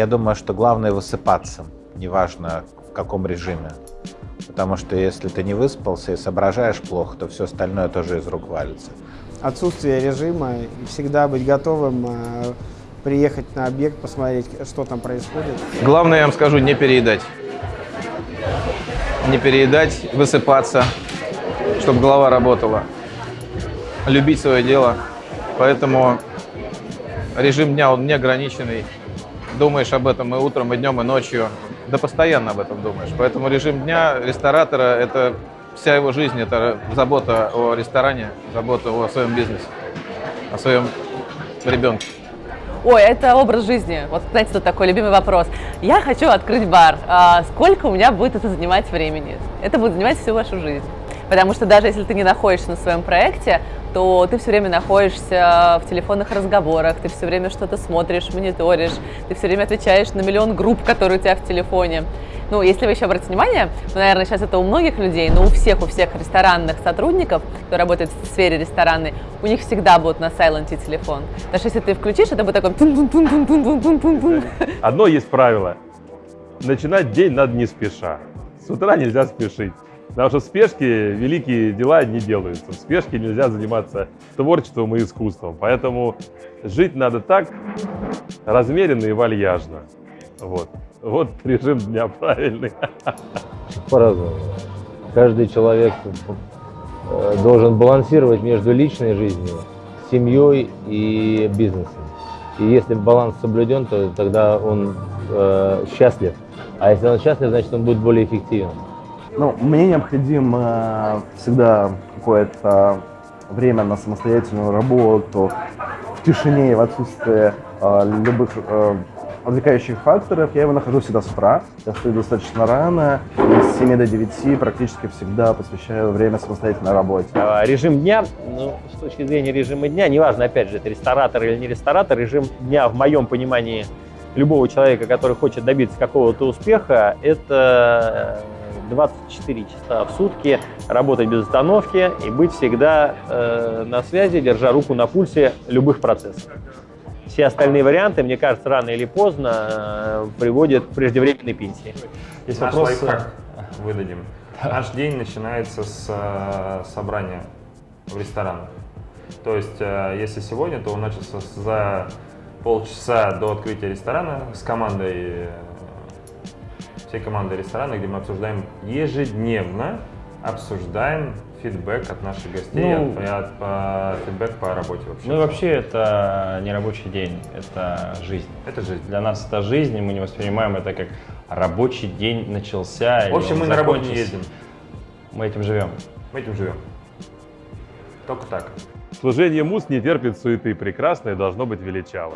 Я думаю, что главное высыпаться, неважно в каком режиме. Потому что если ты не выспался и соображаешь плохо, то все остальное тоже из рук валится. Отсутствие режима и всегда быть готовым э, приехать на объект, посмотреть, что там происходит. Главное, я вам скажу, не переедать. Не переедать, высыпаться, чтобы голова работала. Любить свое дело. Поэтому режим дня, он неограниченный. Думаешь об этом и утром, и днем, и ночью. Да постоянно об этом думаешь. Поэтому режим дня ресторатора – это вся его жизнь, это забота о ресторане, забота о своем бизнесе, о своем ребенке. Ой, это образ жизни. Вот знаете, тут такой любимый вопрос. Я хочу открыть бар. А сколько у меня будет это занимать времени? Это будет занимать всю вашу жизнь. Потому что даже если ты не находишься на своем проекте, то ты все время находишься в телефонных разговорах, ты все время что-то смотришь, мониторишь, ты все время отвечаешь на миллион групп, которые у тебя в телефоне. Ну, если вы еще обратите внимание, ну, наверное, сейчас это у многих людей, но у всех, у всех ресторанных сотрудников, кто работает в сфере ресторанной, у них всегда будет на сайленте телефон. Даже если ты включишь, это будет такой тун тун тун тун тун тун тун тун Одно есть правило. Начинать день надо не спеша. С утра нельзя спешить. Потому что в спешке великие дела не делаются. В спешке нельзя заниматься творчеством и искусством. Поэтому жить надо так, размеренно и вальяжно. Вот. Вот режим дня правильный. По-разному. Каждый человек э, должен балансировать между личной жизнью, семьей и бизнесом. И если баланс соблюден, то тогда он э, счастлив. А если он счастлив, значит он будет более эффективен. Ну, мне необходимо всегда какое-то время на самостоятельную работу, в тишине и в отсутствии э, любых э, отвлекающих факторов. Я его нахожу всегда с утра. Я встаю достаточно рано. И с 7 до 9 практически всегда посвящаю время самостоятельной работе. А, Режим дня, ну, с точки зрения режима дня, неважно, опять же, это ресторатор или не ресторатор, режим дня в моем понимании любого человека, который хочет добиться какого-то успеха, это 24 часа в сутки работать без остановки и быть всегда э, на связи, держа руку на пульсе любых процессов. Все остальные варианты, мне кажется, рано или поздно э, приводят к преждевременной пенсии. Есть Наш вопрос... лайфхак выдадим. Наш день начинается с э, собрания в ресторанах. То есть, э, если сегодня, то он начался за полчаса до открытия ресторана с командой, э, всей командой ресторана, где мы обсуждаем ежедневно, обсуждаем фидбэк от наших гостей, Ну, от, от- по- фидбэк по работе вообще. Ну и вообще это не рабочий день, это жизнь. Это жизнь. Для нас это жизнь, и мы не воспринимаем это как рабочий день начался. В общем, мы он на работу не закончился. ездим, Мы этим живем. мы этим живем. Только так. Служение муз не терпит суеты, прекрасное должно быть величаво.